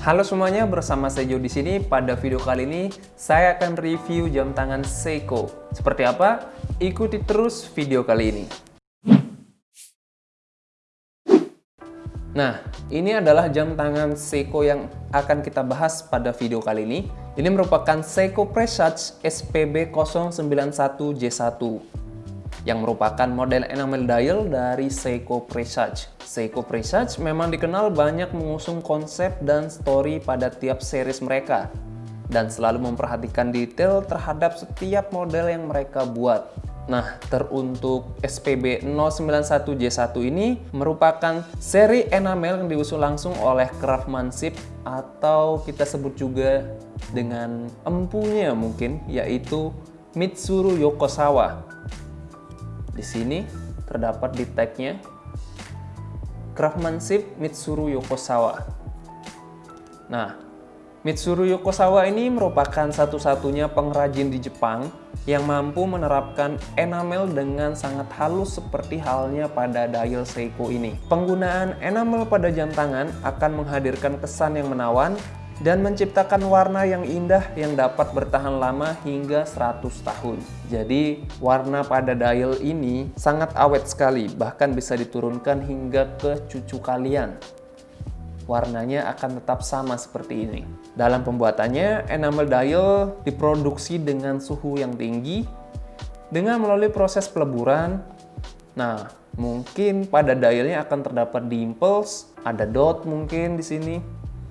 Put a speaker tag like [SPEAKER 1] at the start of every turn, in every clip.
[SPEAKER 1] Halo semuanya, bersama Sejo di sini. Pada video kali ini, saya akan review jam tangan Seiko. Seperti apa? Ikuti terus video kali ini. Nah, ini adalah jam tangan Seiko yang akan kita bahas pada video kali ini. Ini merupakan Seiko Presage SPB 091J1 yang merupakan model enamel dial dari Seiko Presage. Seiko Presage memang dikenal banyak mengusung konsep dan story pada tiap series mereka dan selalu memperhatikan detail terhadap setiap model yang mereka buat. Nah, teruntuk SPB 091J1 ini merupakan seri enamel yang diusul langsung oleh Craftsmanship atau kita sebut juga dengan empunya mungkin, yaitu Mitsuru Yokosawa. Di sini terdapat di tagnya Craftsmanship Mitsuru Yokosawa. Nah, Mitsuru Yokosawa ini merupakan satu-satunya pengrajin di Jepang yang mampu menerapkan enamel dengan sangat halus seperti halnya pada dial Seiko ini. Penggunaan enamel pada jam tangan akan menghadirkan kesan yang menawan dan menciptakan warna yang indah yang dapat bertahan lama hingga 100 tahun. Jadi warna pada dial ini sangat awet sekali, bahkan bisa diturunkan hingga ke cucu kalian warnanya akan tetap sama seperti ini. Dalam pembuatannya, enamel dial diproduksi dengan suhu yang tinggi dengan melalui proses peleburan. Nah, mungkin pada dialnya akan terdapat dimples, ada dot mungkin di sini.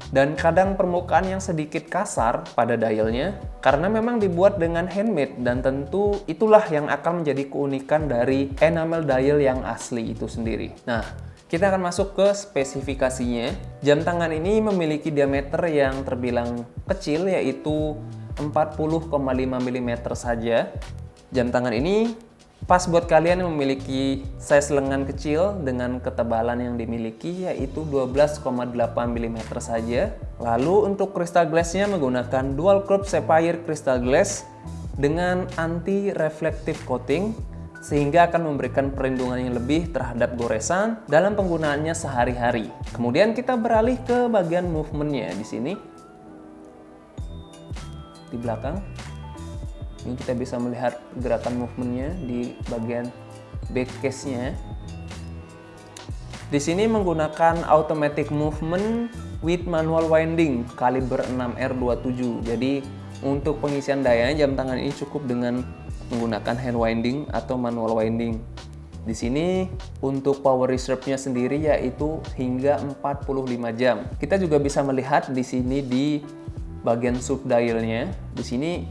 [SPEAKER 1] Dan kadang permukaan yang sedikit kasar pada dialnya karena memang dibuat dengan handmade dan tentu itulah yang akan menjadi keunikan dari enamel dial yang asli itu sendiri. Nah, kita akan masuk ke spesifikasinya. Jam tangan ini memiliki diameter yang terbilang kecil yaitu 40,5 mm saja. Jam tangan ini pas buat kalian yang memiliki size lengan kecil dengan ketebalan yang dimiliki yaitu 12,8 mm saja. Lalu untuk crystal glassnya menggunakan dual curve sapphire crystal glass dengan anti reflective coating sehingga akan memberikan perlindungan yang lebih terhadap goresan dalam penggunaannya sehari-hari. Kemudian kita beralih ke bagian movementnya di sini. Di belakang, ini kita bisa melihat gerakan movementnya di bagian back case-nya. Di sini menggunakan automatic movement with manual winding kaliber 6R27. Jadi untuk pengisian daya jam tangan ini cukup dengan menggunakan hand winding atau manual winding. Di sini untuk power reserve-nya sendiri yaitu hingga 45 jam. Kita juga bisa melihat di sini di bagian sub dial-nya. Di sini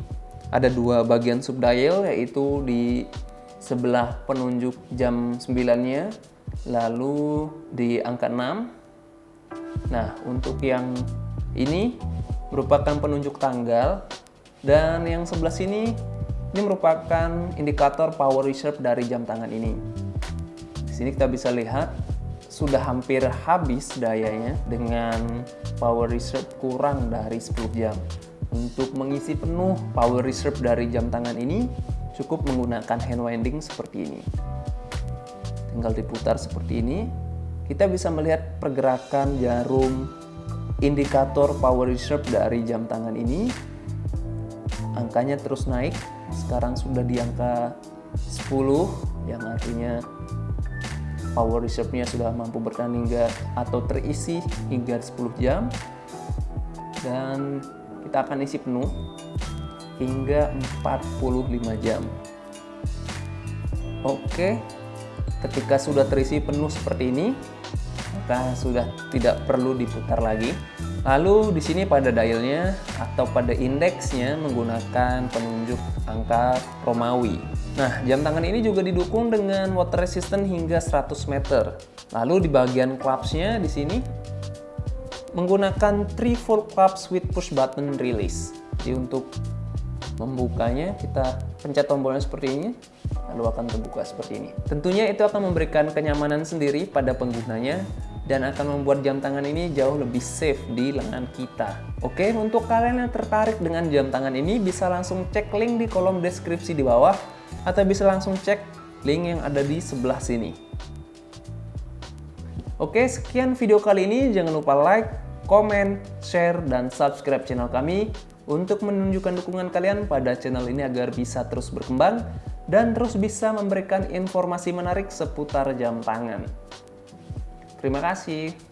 [SPEAKER 1] ada dua bagian sub dial yaitu di sebelah penunjuk jam 9-nya lalu di angka 6. Nah, untuk yang ini merupakan penunjuk tanggal dan yang sebelah sini ini merupakan indikator power reserve dari jam tangan ini. Di sini kita bisa lihat sudah hampir habis dayanya dengan power reserve kurang dari 10 jam. Untuk mengisi penuh power reserve dari jam tangan ini cukup menggunakan hand winding seperti ini. Tinggal diputar seperti ini. Kita bisa melihat pergerakan jarum indikator power reserve dari jam tangan ini. Angkanya terus naik sekarang sudah di angka 10 yang artinya power reserve-nya sudah mampu bertahan hingga atau terisi hingga 10 jam dan kita akan isi penuh hingga 45 jam oke ketika sudah terisi penuh seperti ini maka sudah tidak perlu diputar lagi Lalu di sini pada dialnya atau pada indeksnya menggunakan penunjuk angka Romawi. Nah, jam tangan ini juga didukung dengan water resistant hingga 100 meter. Lalu di bagian clasp-nya di sini menggunakan 3 volt clasp with push button release. Jadi untuk membukanya kita pencet tombolnya seperti ini lalu akan terbuka seperti ini. Tentunya itu akan memberikan kenyamanan sendiri pada penggunanya dan akan membuat jam tangan ini jauh lebih safe di lengan kita. Oke, untuk kalian yang tertarik dengan jam tangan ini bisa langsung cek link di kolom deskripsi di bawah atau bisa langsung cek link yang ada di sebelah sini. Oke, sekian video kali ini. Jangan lupa like, komen, share, dan subscribe channel kami untuk menunjukkan dukungan kalian pada channel ini agar bisa terus berkembang dan terus bisa memberikan informasi menarik seputar jam tangan. Terima kasih.